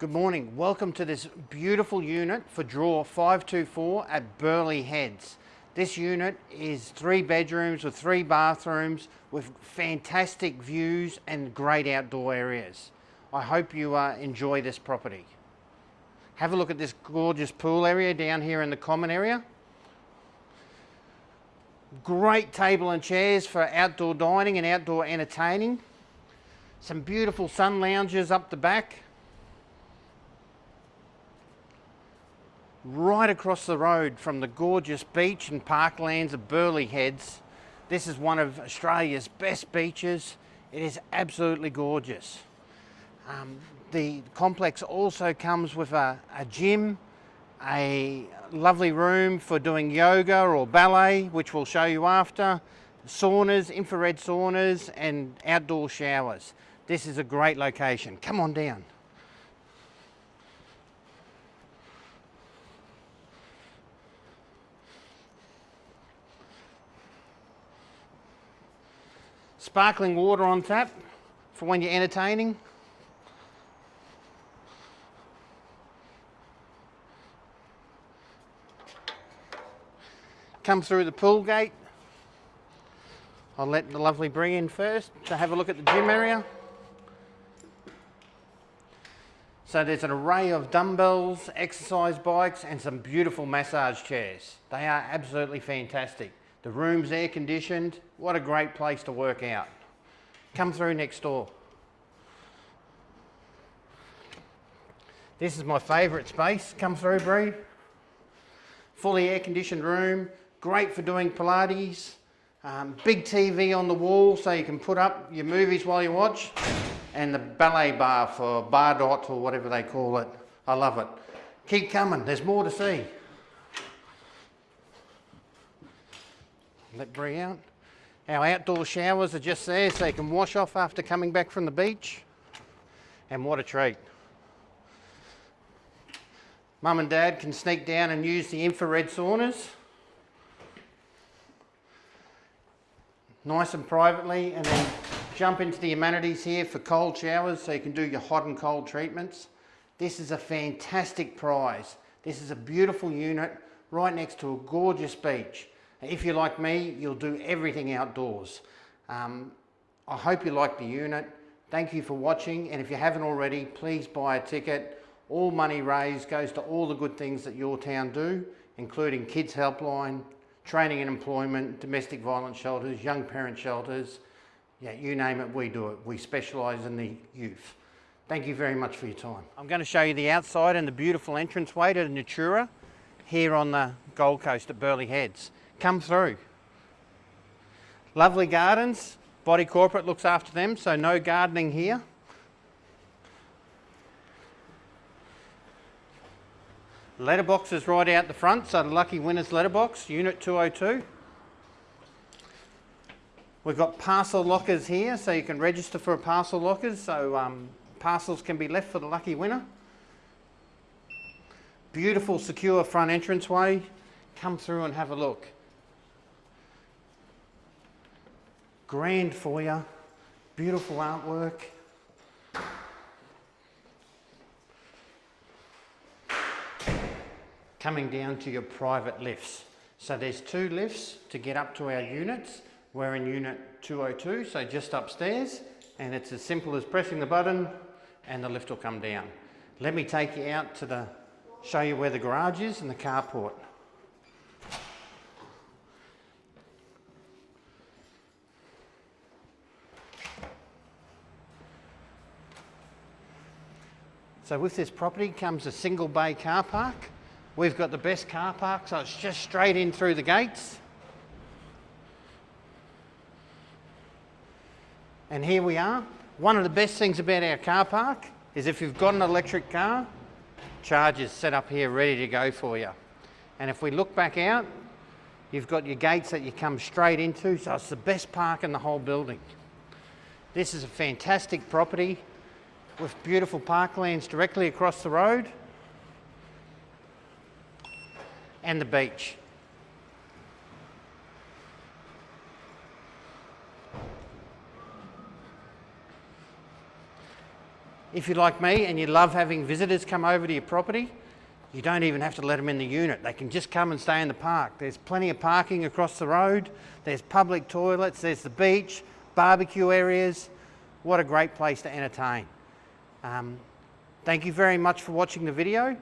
Good morning. Welcome to this beautiful unit for draw 524 at Burleigh Heads. This unit is three bedrooms with three bathrooms with fantastic views and great outdoor areas. I hope you uh, enjoy this property. Have a look at this gorgeous pool area down here in the common area. Great table and chairs for outdoor dining and outdoor entertaining. Some beautiful sun lounges up the back. Right across the road from the gorgeous beach and parklands of Burleigh Heads. This is one of Australia's best beaches. It is absolutely gorgeous. Um, the complex also comes with a, a gym, a lovely room for doing yoga or ballet, which we'll show you after, saunas, infrared saunas and outdoor showers. This is a great location. Come on down. Sparkling water on tap for when you're entertaining. come through the pool gate. I'll let the lovely Brie in first to have a look at the gym area. So there's an array of dumbbells, exercise bikes and some beautiful massage chairs. They are absolutely fantastic. The room's air conditioned. What a great place to work out. Come through next door. This is my favourite space. Come through, Brie. Fully air conditioned room, Great for doing Pilates. Um, big TV on the wall so you can put up your movies while you watch. And the ballet bar for bar dot or whatever they call it. I love it. Keep coming, there's more to see. Let Brie out. Our outdoor showers are just there so you can wash off after coming back from the beach. And what a treat. Mum and Dad can sneak down and use the infrared saunas. nice and privately and then jump into the amenities here for cold showers so you can do your hot and cold treatments. This is a fantastic prize. This is a beautiful unit right next to a gorgeous beach. If you're like me, you'll do everything outdoors. Um, I hope you like the unit. Thank you for watching and if you haven't already, please buy a ticket. All money raised goes to all the good things that yourtown do, including Kids Helpline, training and employment, domestic violence shelters, young parent shelters, yeah, you name it, we do it. We specialise in the youth. Thank you very much for your time. I'm going to show you the outside and the beautiful entranceway to Natura here on the Gold Coast at Burleigh Heads. Come through. Lovely gardens. Body Corporate looks after them, so no gardening here. Letterbox is right out the front, so the lucky winner's letterbox, unit 202. We've got parcel lockers here, so you can register for a parcel lockers, so um, parcels can be left for the lucky winner. Beautiful, secure front entranceway. Come through and have a look. Grand foyer, beautiful artwork. coming down to your private lifts. So there's two lifts to get up to our units. We're in unit 202, so just upstairs, and it's as simple as pressing the button and the lift will come down. Let me take you out to the, show you where the garage is and the carport. So with this property comes a single bay car park We've got the best car park, so it's just straight in through the gates. And here we are. One of the best things about our car park is if you've got an electric car, chargers set up here ready to go for you. And if we look back out, you've got your gates that you come straight into, so it's the best park in the whole building. This is a fantastic property with beautiful parklands directly across the road. and the beach. If you're like me and you love having visitors come over to your property, you don't even have to let them in the unit. They can just come and stay in the park. There's plenty of parking across the road. There's public toilets. There's the beach, barbecue areas. What a great place to entertain. Um, thank you very much for watching the video.